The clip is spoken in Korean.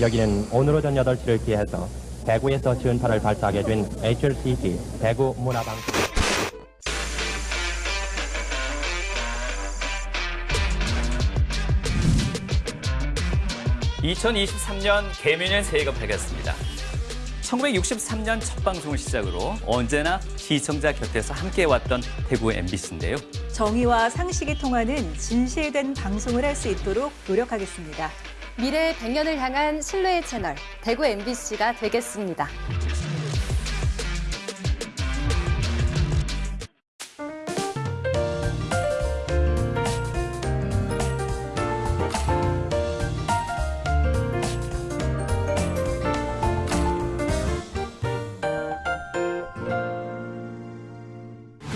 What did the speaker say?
여기는 오늘 오전 8시를 기해서 대구에서 전파를 발사하게 된 HLCC 대구 문화방송. 2023년 개면일 새해가 밝았습니다. 1963년 첫 방송을 시작으로 언제나 시청자 곁에서 함께해왔던 대구 MBC인데요. 정의와 상식이 통하는 진실된 방송을 할 수 있도록 노력하겠습니다. 미래 100년을 향한 신뢰의 채널 대구 MBC가 되겠습니다.